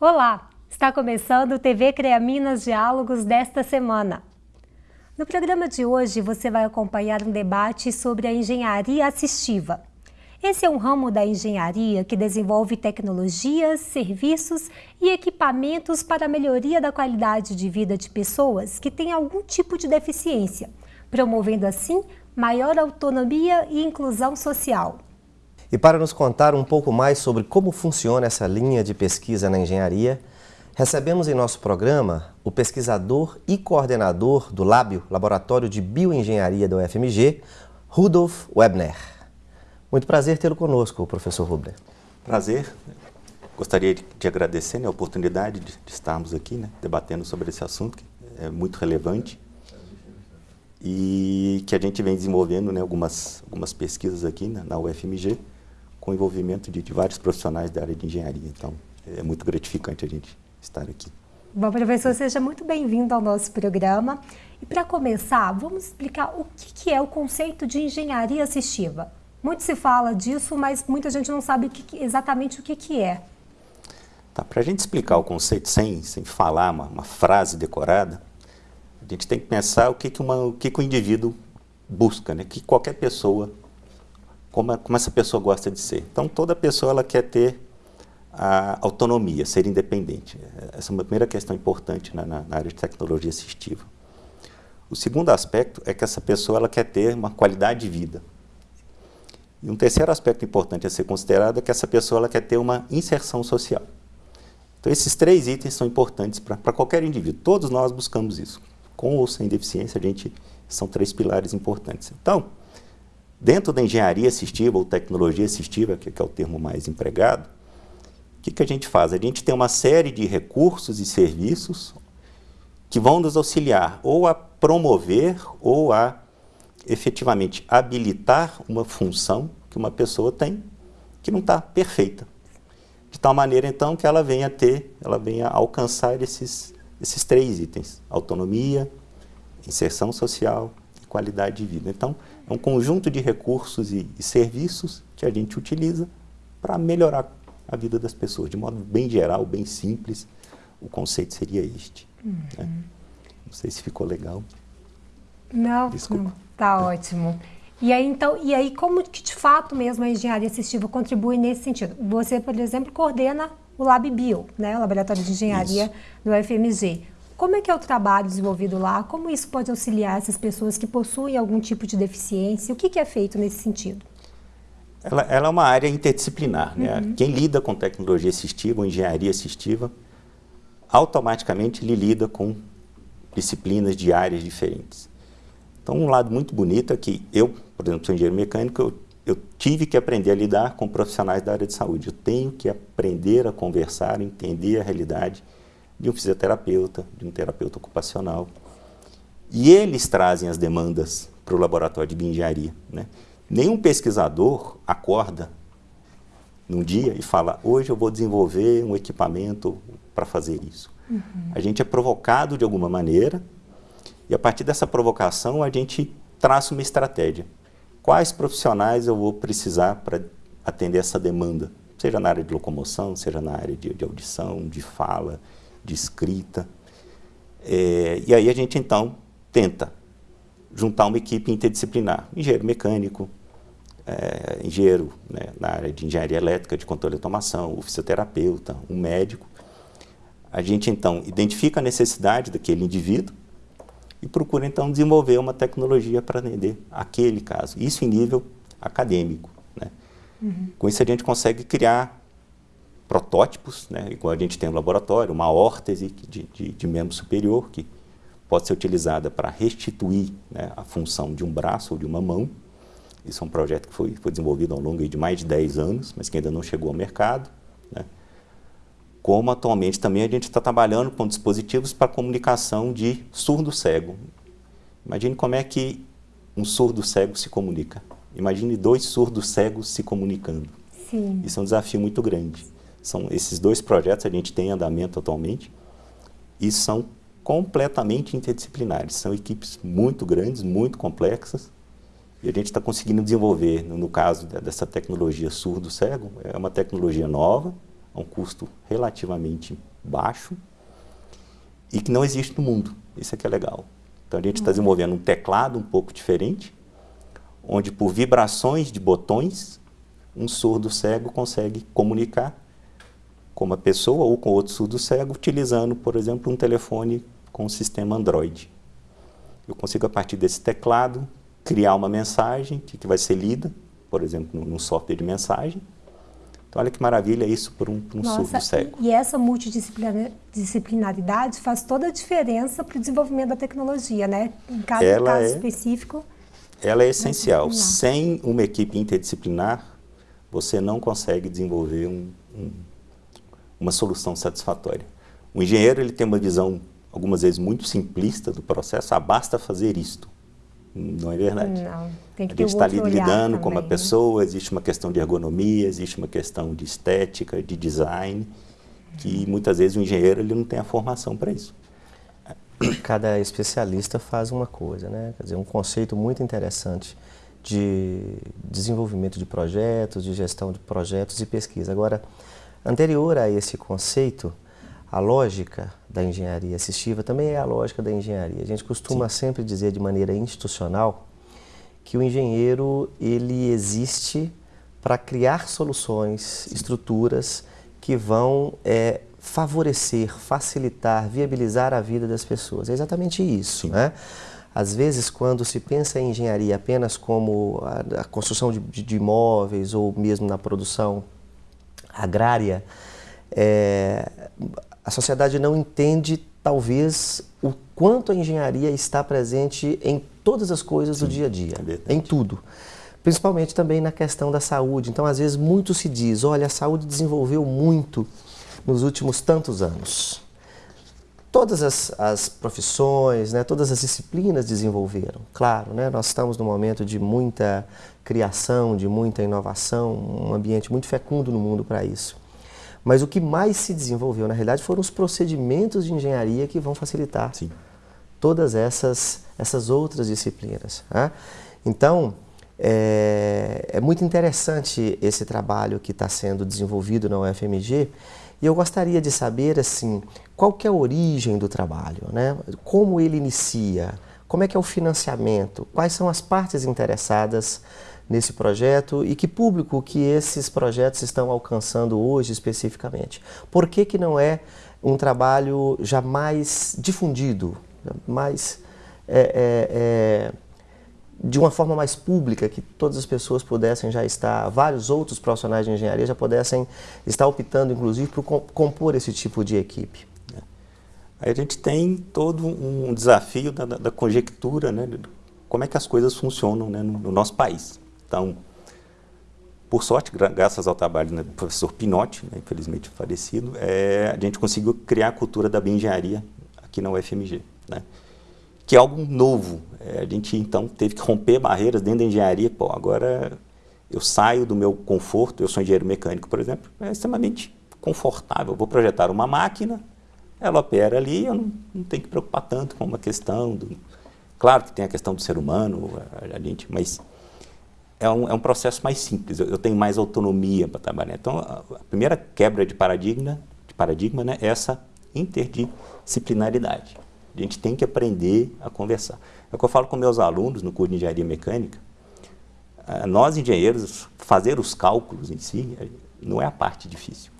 Olá, está começando o TV CREA Minas Diálogos desta semana. No programa de hoje você vai acompanhar um debate sobre a engenharia assistiva. Esse é um ramo da engenharia que desenvolve tecnologias, serviços e equipamentos para a melhoria da qualidade de vida de pessoas que têm algum tipo de deficiência, promovendo assim maior autonomia e inclusão social. E para nos contar um pouco mais sobre como funciona essa linha de pesquisa na engenharia, recebemos em nosso programa o pesquisador e coordenador do Lábio, Laboratório de Bioengenharia da UFMG, Rudolf Webner. Muito prazer tê-lo conosco, professor Rubner. Prazer. Gostaria de agradecer né, a oportunidade de, estarmos aqui né, debatendo sobre esse assunto, que é muito relevante e que a gente vem desenvolvendo né, algumas, algumas pesquisas aqui né, na UFMG com envolvimento de, de, vários profissionais da área de engenharia. Então, é muito gratificante a gente estar aqui. Bom, professor, seja muito bem-vindo ao nosso programa. E para começar, vamos explicar o que, que é o conceito de engenharia assistiva. Muito se fala disso, mas muita gente não sabe o que, exatamente o que, que é. Tá, Para a gente explicar o conceito sem, sem falar uma, uma, frase decorada, a gente tem que pensar o que, que, uma, o que, que o indivíduo busca, né? que qualquer pessoa, como, como essa pessoa gosta de ser. Então, toda pessoa ela quer ter a autonomia, ser independente. Essa é uma primeira questão importante na, na, área de tecnologia assistiva. O segundo aspecto é que essa pessoa ela quer ter uma qualidade de vida. E um terceiro aspecto importante a ser considerado é que essa pessoa ela quer ter uma inserção social. Então, esses três itens são importantes para qualquer indivíduo. Todos nós buscamos isso. Com ou sem deficiência, a gente são três pilares importantes. Então, dentro da engenharia assistiva ou tecnologia assistiva, que, que é o termo mais empregado, o que, que a gente faz? A gente tem uma série de recursos e serviços que vão nos auxiliar ou a promover ou a efetivamente habilitar uma função que uma pessoa tem que não está perfeita. De tal maneira, então, que ela venha ter, ela venha alcançar esses, esses três itens, autonomia, inserção social e qualidade de vida. Então, é um conjunto de recursos e, e serviços que a gente utiliza para melhorar a vida das pessoas, de modo bem geral, bem simples, o conceito seria este. Uhum. Né? Não sei se ficou legal. Não, Desculpa. Tá ótimo. E aí, então, e aí como que de fato mesmo a engenharia assistiva contribui nesse sentido? Você, por exemplo, coordena o LabBio, né, o Laboratório de Engenharia isso. do UFMG. Como é que é o trabalho desenvolvido lá? Como isso pode auxiliar essas pessoas que possuem algum tipo de deficiência? O que, que é feito nesse sentido? Ela, ela é uma área interdisciplinar. Né? Uhum. Quem lida com tecnologia assistiva ou engenharia assistiva, automaticamente ele lida com disciplinas de áreas diferentes. Então, um lado muito bonito é que eu, por exemplo, sou engenheiro mecânico, eu, eu tive que aprender a lidar com profissionais da área de saúde. Eu tenho que aprender a conversar, entender a realidade de um fisioterapeuta, de um terapeuta ocupacional. E eles trazem as demandas para o laboratório de bioengenharia. Né? Nenhum pesquisador acorda num dia e fala, hoje eu vou desenvolver um equipamento para fazer isso. Uhum. A gente é provocado de alguma maneira e a partir dessa provocação, a gente traça uma estratégia. Quais profissionais eu vou precisar para atender essa demanda? Seja na área de locomoção, seja na área de, de audição, de fala, de escrita. É, e aí a gente, então, tenta juntar uma equipe interdisciplinar. Engenheiro mecânico, é, engenheiro né, na área de engenharia elétrica, de controle de automação, o fisioterapeuta, um médico. A gente, então, identifica a necessidade daquele indivíduo, e procura então desenvolver uma tecnologia para atender aquele caso. Isso em nível acadêmico. Né? Uhum. Com isso a gente consegue criar protótipos, né? igual a gente tem no laboratório, uma órtese de, de, de membro superior que pode ser utilizada para restituir né, a função de um braço ou de uma mão. Isso é um projeto que foi, foi desenvolvido ao longo de mais de 10 anos, mas que ainda não chegou ao mercado. Né? como atualmente também a gente está trabalhando com dispositivos para comunicação de surdo-cego. Imagine como é que um surdo-cego se comunica. Imagine dois surdos cegos se comunicando. Sim. Isso é um desafio muito grande. São esses dois projetos a gente tem em andamento atualmente e são completamente interdisciplinares. São equipes muito grandes, muito complexas e a gente está conseguindo desenvolver, no caso dessa tecnologia surdo-cego, é uma tecnologia nova, a um custo relativamente baixo e que não existe no mundo. Isso é que é legal. Então a gente está desenvolvendo um teclado um pouco diferente, onde por vibrações de botões, um surdo cego consegue comunicar com uma pessoa ou com outro surdo cego, utilizando, por exemplo, um telefone com o sistema Android. Eu consigo, a partir desse teclado, criar uma mensagem que vai ser lida, por exemplo, num software de mensagem, então, olha que maravilha isso por um, por um Nossa, surdo cego. E essa multidisciplinaridade faz toda a diferença para o desenvolvimento da tecnologia, né? Em cada ela caso é, específico. Ela é essencial. Sem uma equipe interdisciplinar, você não consegue desenvolver um, um, uma solução satisfatória. O engenheiro ele tem uma visão, algumas vezes, muito simplista do processo. Ah, basta fazer isto. Não é verdade. Não, tem que a gente está lidando com uma né? pessoa, existe uma questão de ergonomia, existe uma questão de estética, de design, que muitas vezes o engenheiro ele não tem a formação para isso. Cada especialista faz uma coisa, né? Quer dizer, um conceito muito interessante de desenvolvimento de projetos, de gestão de projetos e pesquisa. Agora, anterior a esse conceito, a lógica da engenharia assistiva também é a lógica da engenharia. A gente costuma Sim. sempre dizer de maneira institucional que o engenheiro ele existe para criar soluções, Sim. estruturas que vão é, favorecer, facilitar, viabilizar a vida das pessoas. É exatamente isso, né? Às vezes, quando se pensa em engenharia apenas como a, a construção de, de, imóveis ou mesmo na produção agrária, é, a sociedade não entende, talvez, o quanto a engenharia está presente em todas as coisas Sim, do dia a dia, é em tudo. Principalmente também na questão da saúde. Então, às vezes, muito se diz, olha, a saúde desenvolveu muito nos últimos tantos anos. Todas as, as profissões, né, todas as disciplinas desenvolveram. Claro, né, nós estamos num momento de muita criação, de muita inovação, um ambiente muito fecundo no mundo para isso. Mas o que mais se desenvolveu, na realidade, foram os procedimentos de engenharia que vão facilitar Sim. todas essas, essas outras disciplinas. Né? Então, é, é, muito interessante esse trabalho que está sendo desenvolvido na UFMG e eu gostaria de saber assim, qual que é a origem do trabalho, né? como ele inicia, como é que é o financiamento, quais são as partes interessadas nesse projeto e que público que esses projetos estão alcançando hoje especificamente. Por que, que não é um trabalho já mais difundido, mais é, é, é, de uma forma mais pública, que todas as pessoas pudessem já estar, vários outros profissionais de engenharia já pudessem estar optando, inclusive, por compor esse tipo de equipe? Aí a gente tem todo um desafio da, da conjectura, né, como é que as coisas funcionam né, no, no nosso país. Então, por sorte, graças ao trabalho né, do professor Pinotti, né, infelizmente falecido, é, a gente conseguiu criar a cultura da bioengenharia aqui na UFMG, né, que é algo novo. É, a gente, então, teve que romper barreiras dentro da engenharia. Pô, agora eu saio do meu conforto, eu sou engenheiro mecânico, por exemplo, é extremamente confortável. Eu vou projetar uma máquina, ela opera ali, eu não, não tenho que preocupar tanto com uma questão do... Claro que tem a questão do ser humano, a, a gente, mas é um, é um processo mais simples, eu, eu tenho mais autonomia para trabalhar. Então, a, a, primeira quebra de paradigma, de paradigma né, é essa interdisciplinaridade. A gente tem que aprender a conversar. É o que eu falo com meus alunos no curso de Engenharia Mecânica. Ah, nós, engenheiros, fazer os cálculos em si não é a parte difícil.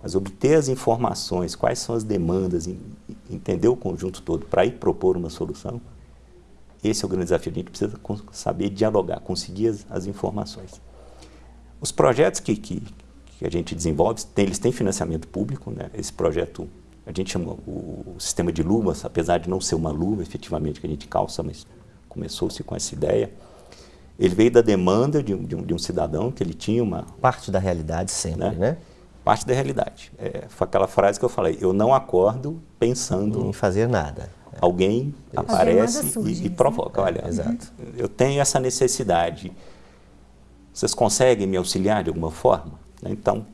Mas obter as informações, quais são as demandas, entender o conjunto todo para ir propor uma solução, esse é o grande desafio. A gente precisa saber dialogar, conseguir as, as informações. Os projetos que, que, que, a gente desenvolve, tem, eles têm financiamento público. Né? Esse projeto, a gente chama o, sistema de luvas, apesar de não ser uma luva efetivamente que a gente calça, mas começou-se com essa ideia. Ele veio da demanda de um, de um, de um, cidadão que ele tinha uma... Parte da realidade sempre, né? né? Parte da realidade. É, foi aquela frase que eu falei, eu não acordo pensando... Em fazer nada alguém Isso. aparece e, e, provoca. Olha, Exato. eu tenho essa necessidade. Vocês conseguem me auxiliar de alguma forma? Então,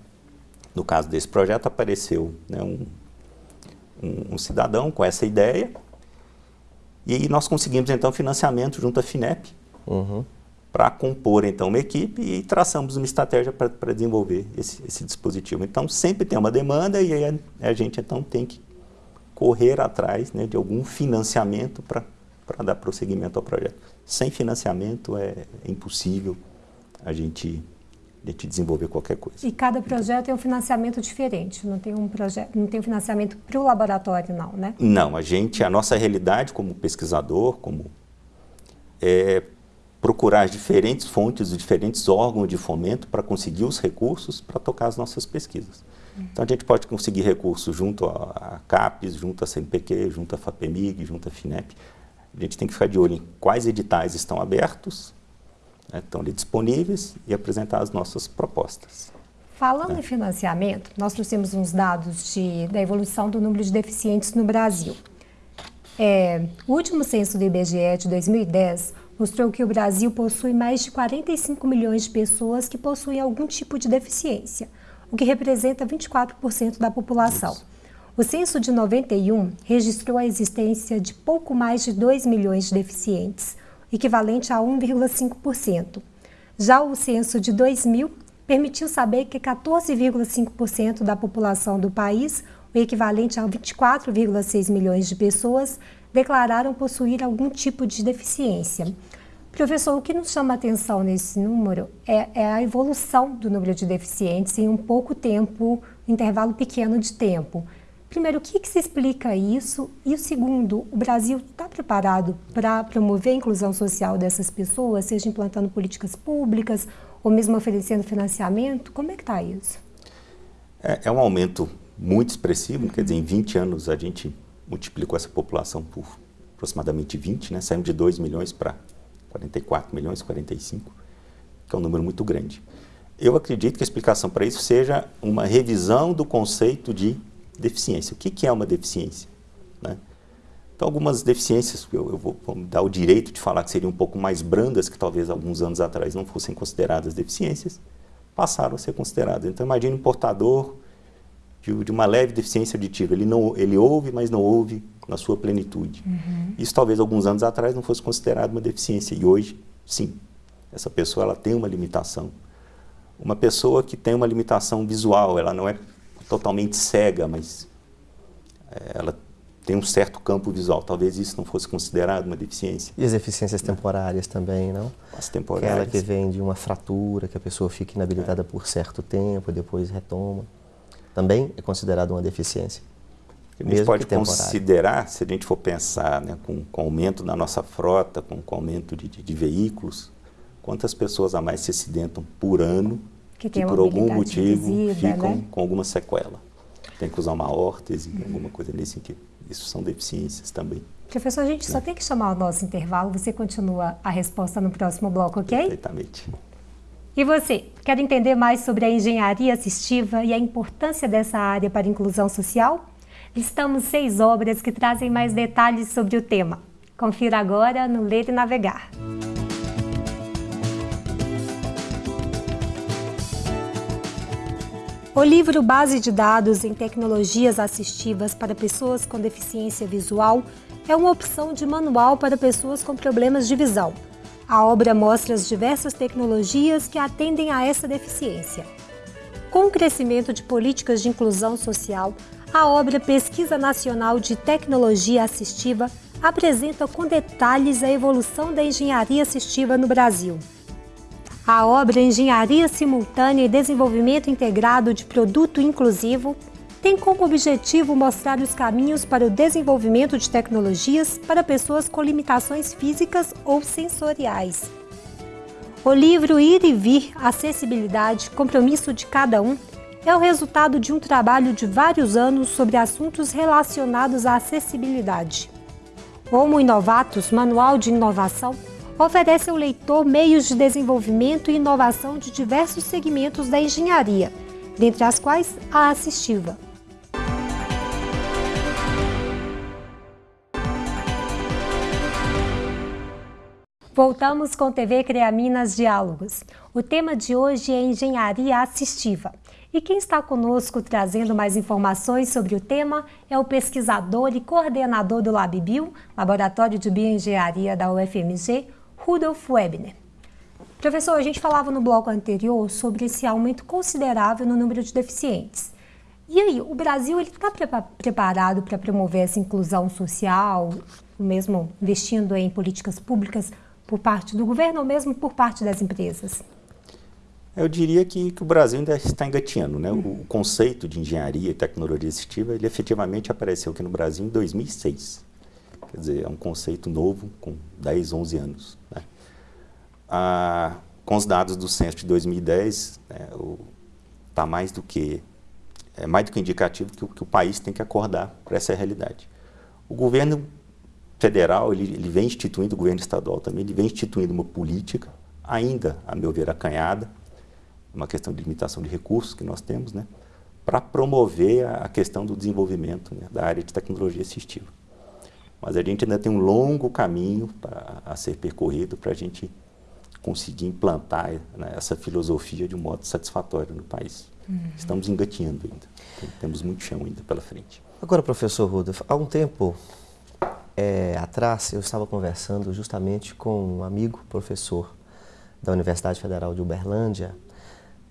no caso desse projeto, apareceu né, um, um, um, cidadão com essa ideia e nós conseguimos, então, financiamento junto à FINEP uhum. para compor então uma equipe e traçamos uma estratégia para desenvolver esse, esse, dispositivo. Então sempre tem uma demanda e aí a, a gente então tem que correr atrás né, de algum financiamento para dar prosseguimento ao projeto. Sem financiamento é, é impossível a gente de te desenvolver qualquer coisa. E cada projeto é um financiamento diferente, não tem um projeto, não tem um financiamento para o laboratório, não, né? Não, a gente, a nossa realidade como pesquisador, como é procurar as diferentes fontes, os diferentes órgãos de fomento para conseguir os recursos para tocar as nossas pesquisas. Uhum. Então a gente pode conseguir recursos junto à CAPES, junto à CNPq, junto à FAPEMIG, junto à FINEP. A gente tem que ficar de olho em quais editais estão abertos né, estão ali disponíveis e apresentar as nossas propostas. Falando em financiamento, nós trouxemos uns dados de, da evolução do número de deficientes no Brasil. É, o último censo do IBGE de 2010 mostrou que o Brasil possui mais de 45 milhões de pessoas que possuem algum tipo de deficiência, o que representa 24% da população. Isso. O censo de 91 registrou a existência de pouco mais de 2 milhões de deficientes, equivalente a 1,5%. Já o censo de 2000 permitiu saber que 14,5% da população do país, o equivalente a 24,6 milhões de pessoas, declararam possuir algum tipo de deficiência. Professor, o que nos chama atenção nesse número é, é, a evolução do número de deficientes em um pouco tempo, intervalo pequeno de tempo. Primeiro, o que, que se explica isso? E o segundo, o Brasil está preparado para promover a inclusão social dessas pessoas, seja implantando políticas públicas ou mesmo oferecendo financiamento? Como é que está isso? É, é, um aumento muito expressivo, quer dizer, em 20 anos a gente multiplicou essa população por aproximadamente 20, né? saímos de 2 milhões para 44 milhões, 45, que é um número muito grande. Eu acredito que a explicação para isso seja uma revisão do conceito de deficiência. O que, que é uma deficiência? Né? Então, algumas deficiências, eu, eu vou, vou dar o direito de falar que seriam um pouco mais brandas, que talvez alguns anos atrás não fossem consideradas deficiências, passaram a ser consideradas. Então, imagine um portador de, de uma leve deficiência auditiva. Ele, não, ele ouve, mas não ouve na sua plenitude. Uhum. Isso talvez alguns anos atrás não fosse considerado uma deficiência, e hoje, sim. Essa pessoa ela tem uma limitação. Uma pessoa que tem uma limitação visual, ela não é totalmente cega, mas é, ela tem um certo campo visual. Talvez isso não fosse considerado uma deficiência. E as deficiências temporárias também, não? As temporárias. Aquela que vem de uma fratura, que a pessoa fica inabilitada é. por certo tempo, depois retoma. Também é considerado uma deficiência. A gente pode considerar, se a gente for pensar né, com, com o aumento da nossa frota, com, com o aumento de, de, de veículos, quantas pessoas a mais se acidentam por ano que, que por algum motivo ficam né? com alguma sequela. Tem que usar uma órtese, uhum. alguma coisa nesse sentido. Isso são deficiências também. Professor, a gente né? só tem que chamar o nosso intervalo. Você continua a resposta no próximo bloco, ok? Perfeitamente. E você, quer entender mais sobre a engenharia assistiva e a importância dessa área para a inclusão social? Listamos seis obras que trazem mais detalhes sobre o tema. Confira agora no Ler e Navegar. O livro Base de Dados em Tecnologias Assistivas para Pessoas com Deficiência Visual é uma opção de manual para pessoas com problemas de visão. A obra mostra as diversas tecnologias que atendem a essa deficiência. Com o crescimento de políticas de inclusão social, a obra Pesquisa Nacional de Tecnologia Assistiva apresenta com detalhes a evolução da engenharia assistiva no Brasil. A obra Engenharia Simultânea e Desenvolvimento Integrado de Produto Inclusivo tem como objetivo mostrar os caminhos para o desenvolvimento de tecnologias para pessoas com limitações físicas ou sensoriais. O livro Ir e Vir, Acessibilidade, Compromisso de Cada Um é o resultado de um trabalho de vários anos sobre assuntos relacionados à acessibilidade. Homo Inovatus, Manual de Inovação, oferece ao leitor meios de desenvolvimento e inovação de diversos segmentos da engenharia, dentre as quais a assistiva. Voltamos com TV CREA Minas Diálogos. O tema de hoje é engenharia assistiva. E quem está conosco trazendo mais informações sobre o tema é o pesquisador e coordenador do LabBio, Laboratório de Bioengenharia da UFMG, Rudolf Webner. Professor, a gente falava no bloco anterior sobre esse aumento considerável no número de deficientes. E aí, o Brasil está preparado para promover essa inclusão social, mesmo investindo em políticas públicas por parte do governo ou mesmo por parte das empresas? Eu diria que, que o Brasil ainda está engatinhando. Né? O, conceito de engenharia e tecnologia assistiva, ele efetivamente apareceu aqui no Brasil em 2006. Quer dizer, é um conceito novo, com 10, 11 anos. Né? Ah, com os dados do censo de 2010, está né, mais do que é mais do que indicativo que, que o país tem que acordar para essa realidade. O governo federal, ele, ele, vem instituindo, o governo estadual também, ele vem instituindo uma política, ainda, a meu ver, acanhada, uma questão de limitação de recursos que nós temos, né, para promover a, a, questão do desenvolvimento né, da área de tecnologia assistiva. Mas a gente ainda tem um longo caminho pra, a ser percorrido para a gente conseguir implantar né, essa filosofia de um modo satisfatório no país. Uhum. Estamos engatinhando ainda. Temos muito chão ainda pela frente. Agora, professor Rudolf, há um tempo é, atrás eu estava conversando justamente com um amigo professor da Universidade Federal de Uberlândia,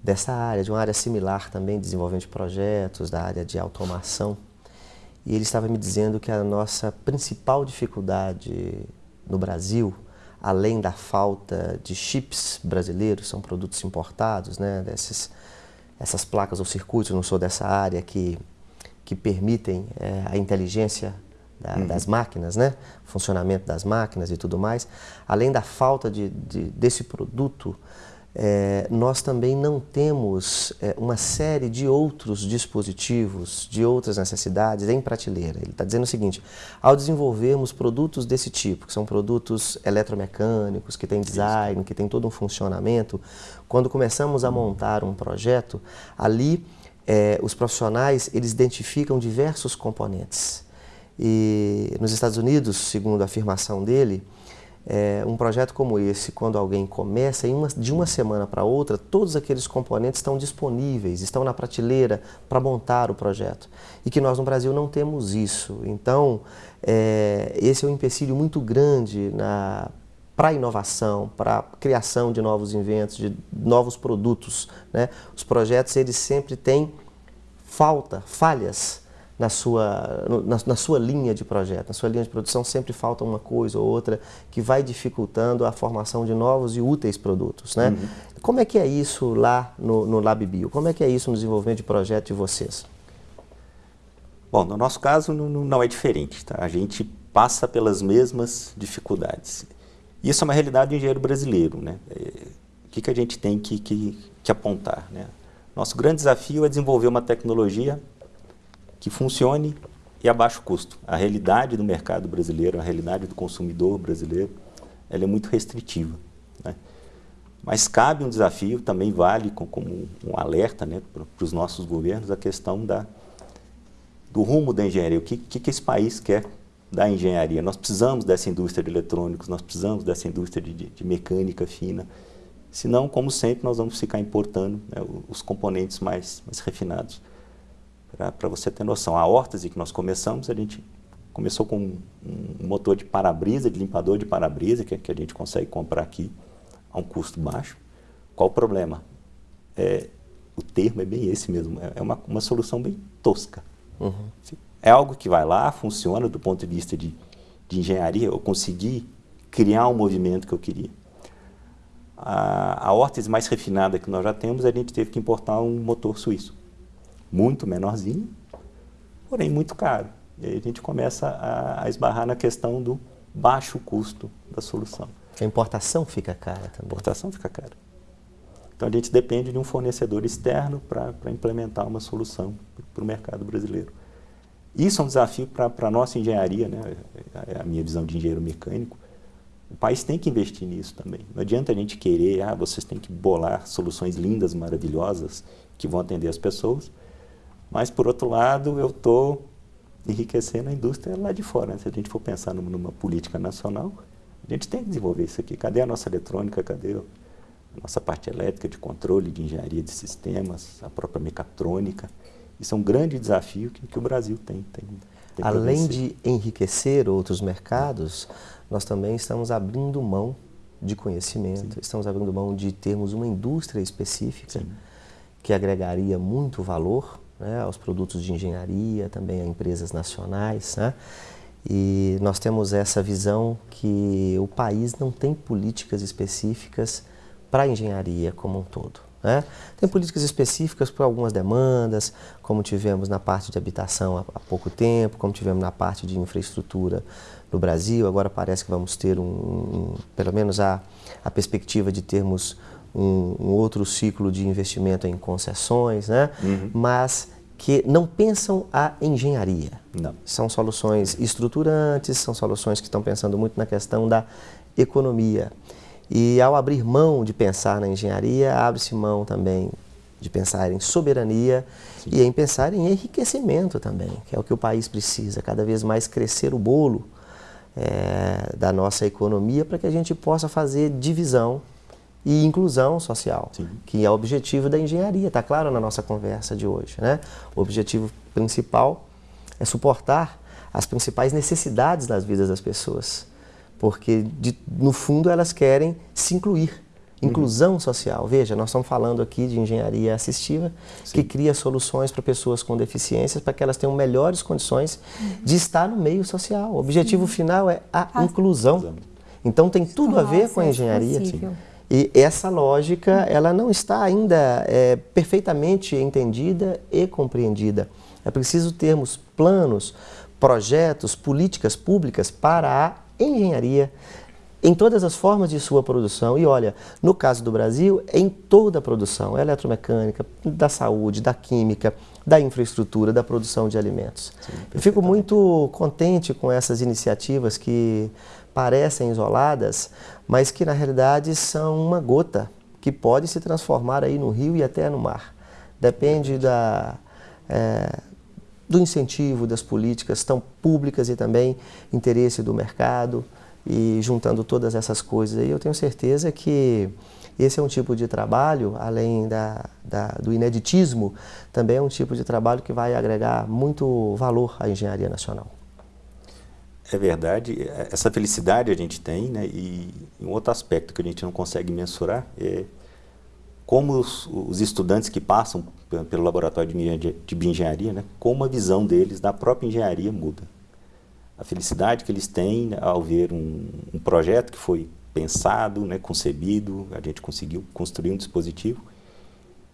dessa área, de uma área similar também, desenvolvimento de projetos, da área de automação. E ele estava me dizendo que a nossa principal dificuldade no Brasil, além da falta de chips brasileiros, são produtos importados, né, desses essas placas ou circuitos, não sou dessa área, que, que permitem é, a inteligência da, uhum. das máquinas, né? funcionamento das máquinas e tudo mais, além da falta de, de desse produto, é, nós também não temos é, uma série de outros dispositivos, de outras necessidades em prateleira. Ele está dizendo o seguinte, ao desenvolvermos produtos desse tipo, que são produtos eletromecânicos, que têm design, que têm todo um funcionamento, quando começamos a montar um projeto, ali é, os profissionais eles identificam diversos componentes. E nos Estados Unidos, segundo a afirmação dele, é, um projeto como esse, quando alguém começa, uma, de uma semana para outra, todos aqueles componentes estão disponíveis, estão na prateleira para montar o projeto. E que nós no Brasil não temos isso. Então, é, esse é um empecilho muito grande para a inovação, para criação de novos inventos, de novos produtos. Né? Os projetos, eles sempre têm falta, falhas na sua, na, na, sua linha de projeto, na sua linha de produção sempre falta uma coisa ou outra que vai dificultando a formação de novos e úteis produtos. Né? Uhum. Como é que é isso lá no, no LabBio? Como é que é isso no desenvolvimento de projeto de vocês? Bom, no nosso caso não, não é diferente. Tá? A gente passa pelas mesmas dificuldades. Isso é uma realidade do engenheiro brasileiro. Né? É, o que, que a gente tem que, que, que apontar? Né? Nosso grande desafio é desenvolver uma tecnologia que funcione e a baixo custo. A realidade do mercado brasileiro, a realidade do consumidor brasileiro, ela é muito restritiva. Né? Mas cabe um desafio, também vale como um alerta né, para os nossos governos, a questão da, do rumo da engenharia. O que, que, esse país quer da engenharia? Nós precisamos dessa indústria de eletrônicos, nós precisamos dessa indústria de, de, de mecânica fina. Senão, como sempre, nós vamos ficar importando né, os componentes mais, mais refinados para você ter noção. A órtese que nós começamos, a gente começou com um, um motor de para-brisa, de limpador de para-brisa, que, que, a gente consegue comprar aqui a um custo baixo. Qual o problema? É, o termo é bem esse mesmo, é, é uma, uma solução bem tosca. Uhum. É algo que vai lá, funciona do ponto de vista de, de engenharia, eu consegui criar um movimento que eu queria. A, a órtese mais refinada que nós já temos, a gente teve que importar um motor suíço muito menorzinho, porém muito caro. E aí a gente começa a, a esbarrar na questão do baixo custo da solução. A importação fica cara também. A importação fica cara. Então a gente depende de um fornecedor externo para implementar uma solução para o mercado brasileiro. Isso é um desafio para a nossa engenharia, né? É a minha visão de engenheiro mecânico. O país tem que investir nisso também. Não adianta a gente querer, ah, vocês têm que bolar soluções lindas, maravilhosas, que vão atender as pessoas, mas, por outro lado, eu estou enriquecendo a indústria lá de fora. Né? Se a gente for pensar numa política nacional, a gente tem que desenvolver isso aqui. Cadê a nossa eletrônica? Cadê a nossa parte elétrica, de controle, de engenharia de sistemas, a própria mecatrônica? Isso é um grande desafio que, que o Brasil tem. tem, tem Além de enriquecer outros mercados, nós também estamos abrindo mão de conhecimento, Sim. estamos abrindo mão de termos uma indústria específica Sim. que agregaria muito valor né, aos produtos de engenharia, também a empresas nacionais. Né? E nós temos essa visão que o país não tem políticas específicas para a engenharia como um todo. Né? Tem políticas específicas para algumas demandas, como tivemos na parte de habitação há, pouco tempo, como tivemos na parte de infraestrutura no Brasil. Agora parece que vamos ter, um, um pelo menos a, a perspectiva de termos um, um, outro ciclo de investimento em concessões, né? Uhum. mas que não pensam a engenharia. Não. São soluções estruturantes, são soluções que estão pensando muito na questão da economia. E ao abrir mão de pensar na engenharia, abre-se mão também de pensar em soberania Sim. e em pensar em enriquecimento também, que é o que o país precisa, cada vez mais crescer o bolo é, da nossa economia para que a gente possa fazer divisão e inclusão social, Sim. que é o objetivo da engenharia, está claro na nossa conversa de hoje. Né? O objetivo principal é suportar as principais necessidades das vidas das pessoas porque de, no fundo elas querem se incluir. Inclusão uhum. social. Veja, nós estamos falando aqui de engenharia assistiva, Sim. que cria soluções para pessoas com deficiências para que elas tenham melhores condições uhum. de estar no meio social. O objetivo Sim. final é a, a inclusão. Então tem tudo a ver com a engenharia. E essa lógica, ela não está ainda é, perfeitamente entendida e compreendida. É preciso termos planos, projetos, políticas públicas para a engenharia em todas as formas de sua produção. E olha, no caso do Brasil, em toda a produção, eletromecânica, da saúde, da química, da infraestrutura, da produção de alimentos. Sim, Eu fico muito contente com essas iniciativas que parecem isoladas, mas que na realidade são uma gota que pode se transformar aí no rio e até no mar. Depende da, é, do incentivo das políticas tão públicas e também interesse do mercado e juntando todas essas coisas aí, eu tenho certeza que esse é um tipo de trabalho, além da, da, do ineditismo, também é um tipo de trabalho que vai agregar muito valor à engenharia nacional. É verdade, essa felicidade a gente tem, né? e um outro aspecto que a gente não consegue mensurar é como os, os estudantes que passam pelo laboratório de, de bioengenharia, né, como a visão deles da própria engenharia muda. A felicidade que eles têm ao ver um, um projeto que foi pensado, né, concebido, a gente conseguiu construir um dispositivo.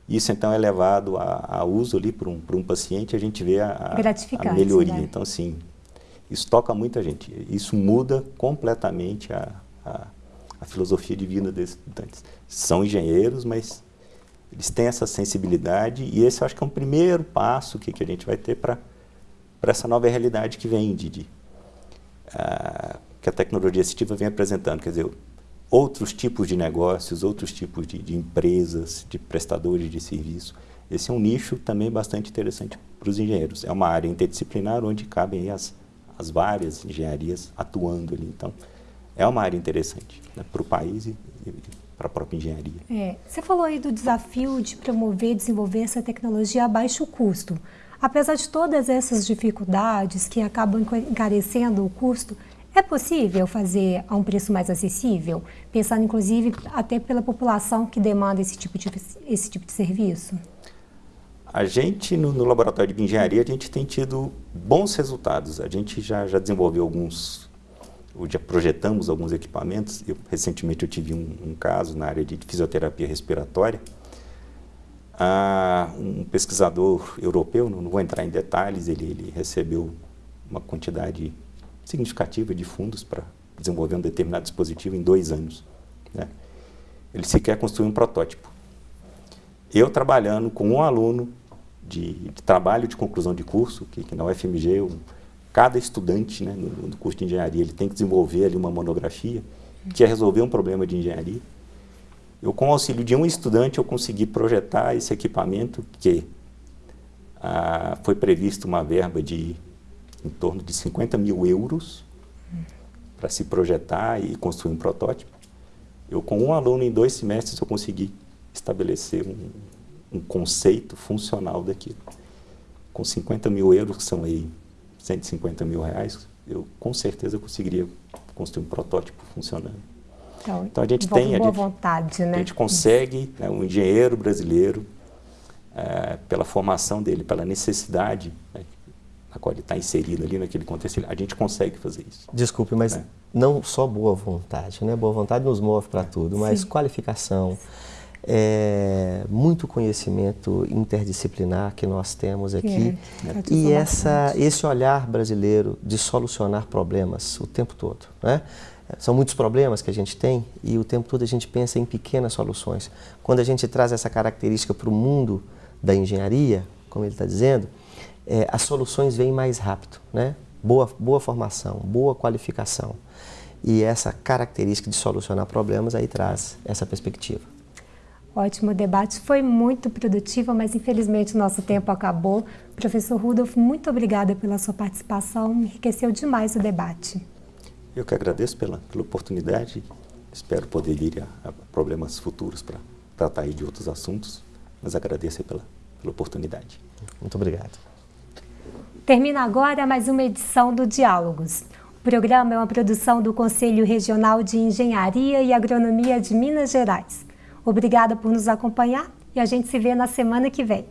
Isso então é levado a, a uso ali para um, um paciente, a gente vê a, a melhoria. Né? Então, assim, isso toca muita gente. Isso muda completamente a, a a filosofia de vida desses estudantes. São engenheiros, mas eles têm essa sensibilidade e esse eu acho que é um primeiro passo que, que a gente vai ter para essa nova realidade que vem, de uh, que a tecnologia assistiva vem apresentando. Quer dizer, outros tipos de negócios, outros tipos de, de empresas, de prestadores de serviço. Esse é um nicho também bastante interessante para os engenheiros. É uma área interdisciplinar onde cabem as, as várias engenharias atuando ali. Então, é uma área interessante né, para o país e, e para a própria engenharia. É, você falou aí do desafio de promover e desenvolver essa tecnologia a baixo custo. Apesar de todas essas dificuldades que acabam encarecendo o custo, é possível fazer a um preço mais acessível, pensando inclusive até pela população que demanda esse tipo de, esse tipo de serviço? A gente, no, no laboratório de engenharia, a gente tem tido bons resultados. A gente já, já desenvolveu alguns já projetamos alguns equipamentos. Eu, recentemente eu tive um, um, caso na área de fisioterapia respiratória. Ah, um pesquisador europeu, não, não, vou entrar em detalhes, ele, ele recebeu uma quantidade significativa de fundos para desenvolver um determinado dispositivo em dois anos. Né? Ele sequer construiu um protótipo. Eu trabalhando com um aluno de, de trabalho de conclusão de curso, que, que na UFMG um, cada estudante né, no, no, curso de engenharia ele tem que desenvolver ali uma monografia que é resolver um problema de engenharia. Eu, com o auxílio de um estudante, eu consegui projetar esse equipamento que ah, foi previsto uma verba de em torno de 50 mil euros para se projetar e construir um protótipo. Eu, com um aluno em dois semestres, eu consegui estabelecer um, um conceito funcional daquilo. Com 50 mil euros, que são aí 150 mil reais, eu com certeza conseguiria construir um protótipo funcionando. Então, então a gente tem boa a gente, vontade, né? A gente consegue, né, um engenheiro brasileiro, é, pela formação dele, pela necessidade né, na qual ele está inserido ali naquele contexto, a gente consegue fazer isso. Desculpe, mas né? não só boa vontade, né? Boa vontade nos move para tudo, mas Sim. qualificação, é, muito conhecimento interdisciplinar que nós temos aqui é, é e essa, esse olhar brasileiro de solucionar problemas o tempo todo. Né? São muitos problemas que a gente tem e o tempo todo a gente pensa em pequenas soluções. Quando a gente traz essa característica para o mundo da engenharia, como ele está dizendo, é, as soluções vêm mais rápido. Né? Boa, boa formação, boa qualificação. E essa característica de solucionar problemas aí traz essa perspectiva. Ótimo debate, foi muito produtivo, mas infelizmente o nosso tempo acabou. Professor Rudolf, muito obrigada pela sua participação, enriqueceu demais o debate. Eu que agradeço pela, pela oportunidade, espero poder vir a, a problemas futuros para tratar aí de outros assuntos, mas agradeço pela, pela oportunidade. Muito obrigado. Termina agora mais uma edição do Diálogos. O programa é uma produção do Conselho Regional de Engenharia e Agronomia de Minas Gerais. Obrigada por nos acompanhar e a gente se vê na semana que vem.